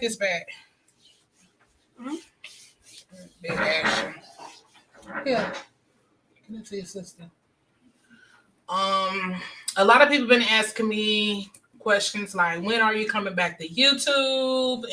this back. Mm-hmm. Big action. Yeah. Give it to your sister. Um, a lot of people been asking me questions like, when are you coming back to YouTube?